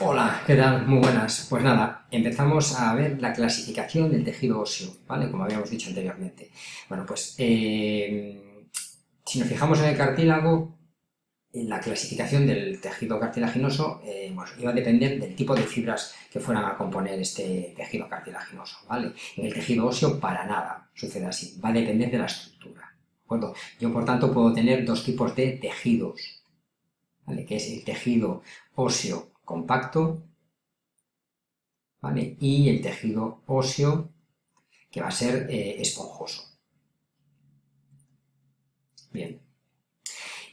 Hola, ¿qué tal? Muy buenas. Pues nada, empezamos a ver la clasificación del tejido óseo, ¿vale? Como habíamos dicho anteriormente. Bueno, pues eh, si nos fijamos en el cartílago, la clasificación del tejido cartilaginoso eh, iba a depender del tipo de fibras que fueran a componer este tejido cartilaginoso, ¿vale? En el tejido óseo para nada sucede así, va a depender de la estructura, ¿de acuerdo? Yo, por tanto, puedo tener dos tipos de tejidos, ¿vale? Que es el tejido óseo compacto, ¿vale? Y el tejido óseo que va a ser eh, esponjoso. Bien.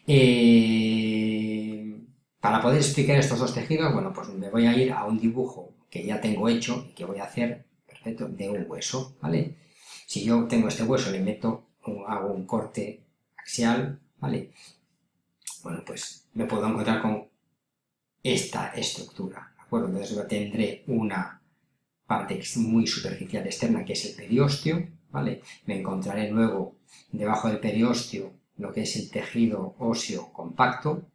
Eh, para poder explicar estos dos tejidos, bueno, pues me voy a ir a un dibujo que ya tengo hecho y que voy a hacer, perfecto, de un hueso, ¿vale? Si yo tengo este hueso, le meto, hago un corte axial, ¿vale? Bueno, pues me puedo encontrar con esta estructura, ¿de acuerdo? Entonces tendré una parte muy superficial externa que es el periósteo, ¿vale? Me encontraré luego debajo del periósteo lo que es el tejido óseo compacto,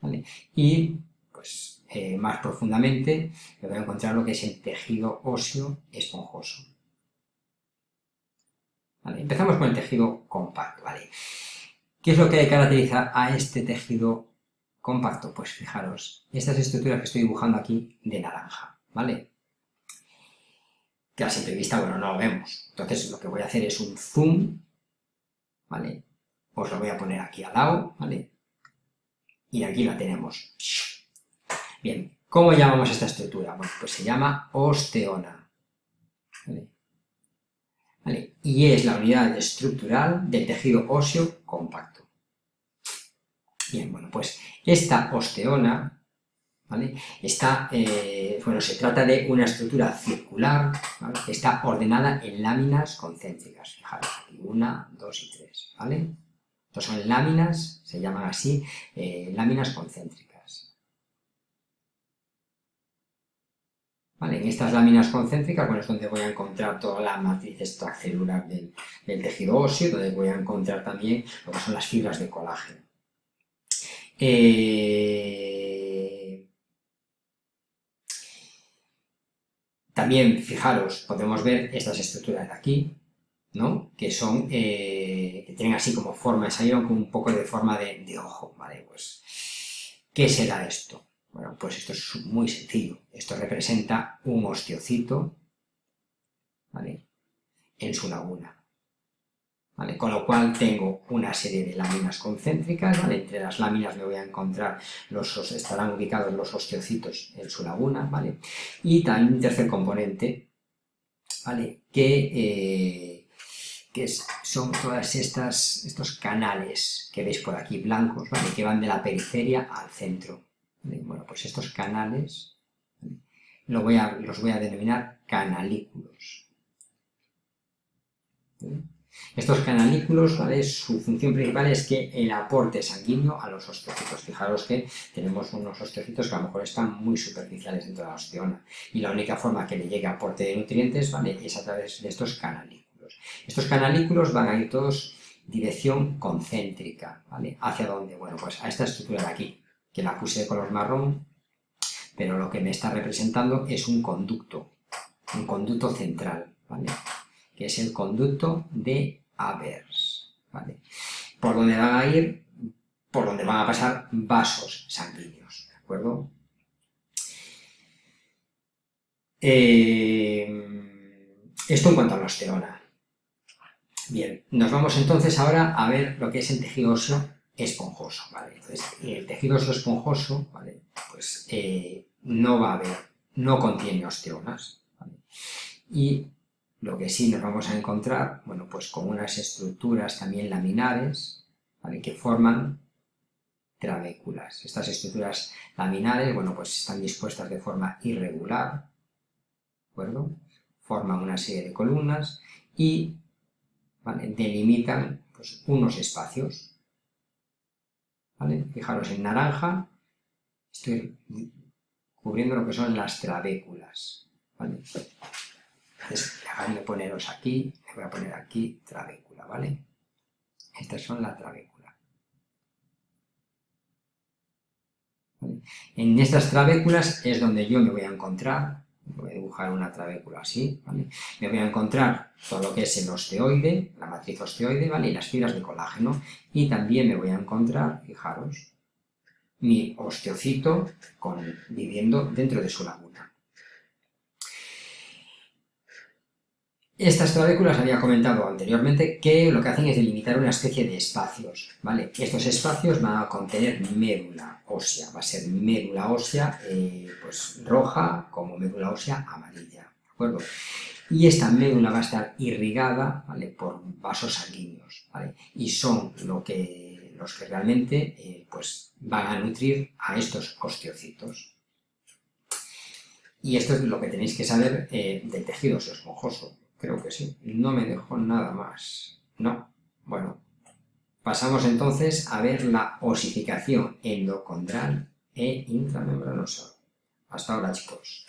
¿vale? Y pues eh, más profundamente me voy a encontrar lo que es el tejido óseo esponjoso. Empezamos con el tejido compacto, ¿vale? ¿Qué es lo que caracteriza a este tejido compacto? Pues fijaros, estas estructuras que estoy dibujando aquí de naranja, ¿vale? Que a simple vista, bueno, no lo vemos. Entonces lo que voy a hacer es un zoom, ¿vale? Os lo voy a poner aquí al lado, ¿vale? Y aquí la tenemos. Bien, ¿cómo llamamos esta estructura? Bueno, pues se llama osteona, ¿vale? ¿Vale? Y es la unidad estructural del tejido óseo compacto. Bien, bueno, pues esta osteona. Está, eh, bueno, se trata de una estructura circular, ¿vale? está ordenada en láminas concéntricas. Fijaros, aquí una, dos y tres, ¿vale? Estos son láminas, se llaman así, eh, láminas concéntricas. ¿Vale? En estas láminas concéntricas, bueno, es donde voy a encontrar toda la matriz extracelular del tejido óseo, donde voy a encontrar también lo que son las fibras de colágeno. Eh, también, fijaros, podemos ver estas estructuras de aquí, ¿no? Que son, eh, que tienen así como forma, salieron con un poco de forma de, de ojo, ¿vale? Pues, ¿qué será esto? Bueno, pues esto es muy sencillo. Esto representa un osteocito, ¿vale? En su laguna. Con lo cual tengo una serie de láminas concéntricas, Entre las láminas me voy a encontrar, los, estarán ubicados los osteocitos en su laguna, ¿vale? Y también un tercer componente, ¿vale? Que, eh, son todas estas, estos canales que veis por aquí blancos, ¿vale? Que van de la periferia al centro. Bueno, pues estos canales los voy a denominar canalículos. Estos canalículos, su función principal es que el aporte sanguíneo a los osteocitos. Fijaros que tenemos unos osteocitos que a lo mejor están muy superficiales dentro de la osteona y la única forma que le llegue aporte de nutrientes ¿vale? es a través de estos canalículos. Estos canalículos van a ir todos dirección concéntrica, ¿vale? ¿Hacia dónde? Bueno, pues a esta estructura de aquí, que la puse de color marrón, pero lo que me está representando es un conducto, un conducto central, ¿vale? Que es el conducto de Avers, ¿vale? Por donde van a ir, por donde van a pasar vasos sanguíneos, ¿de acuerdo? Eh, esto en cuanto a la osteona. Bien, nos vamos entonces ahora a ver lo que es el tejido óseo esponjoso, ¿vale? Entonces, el tejido óseo esponjoso, ¿vale? Pues eh, no va a haber, no contiene osteonas, ¿vale? Y lo que sí nos vamos a encontrar, bueno, pues con unas estructuras también laminares, que forman trabéculas. Estas estructuras laminares, bueno, pues están dispuestas de forma irregular, ¿de acuerdo? Forman una serie de columnas y delimitan pues, unos espacios. Fijaros, en naranja estoy cubriendo lo que son las trabéculas. Entonces, dejadme poneros aquí, le voy a poner aquí trabécula, ¿vale? Estas son la trabécula. En estas trabéculas es donde yo me voy a encontrar, voy a dibujar una trabécula así, ¿vale? me voy a encontrar todo lo que es el osteoide, la matriz osteoide, ¿vale? y las fibras de colágeno, y también me voy a encontrar, fijaros, mi osteocito viviendo dentro de su laguna. Estas trabéculas había comentado anteriormente que lo que hacen es delimitar una especie de espacios, ¿vale? Estos espacios van a contener médula ósea, va a ser médula ósea eh, pues roja como médula ósea amarilla, ¿de acuerdo? Y esta médula va a estar irrigada, ¿vale? Por vasos sanguíneos, ¿vale? Y son lo que, los que realmente eh, pues van a nutrir a estos osteocitos. Y esto es lo que tenéis que saber eh, del tejido esponjoso. Creo que sí. No me dejo nada más. No. Bueno. Pasamos entonces a ver la osificación endocondral e intramembranosa. Hasta ahora, chicos.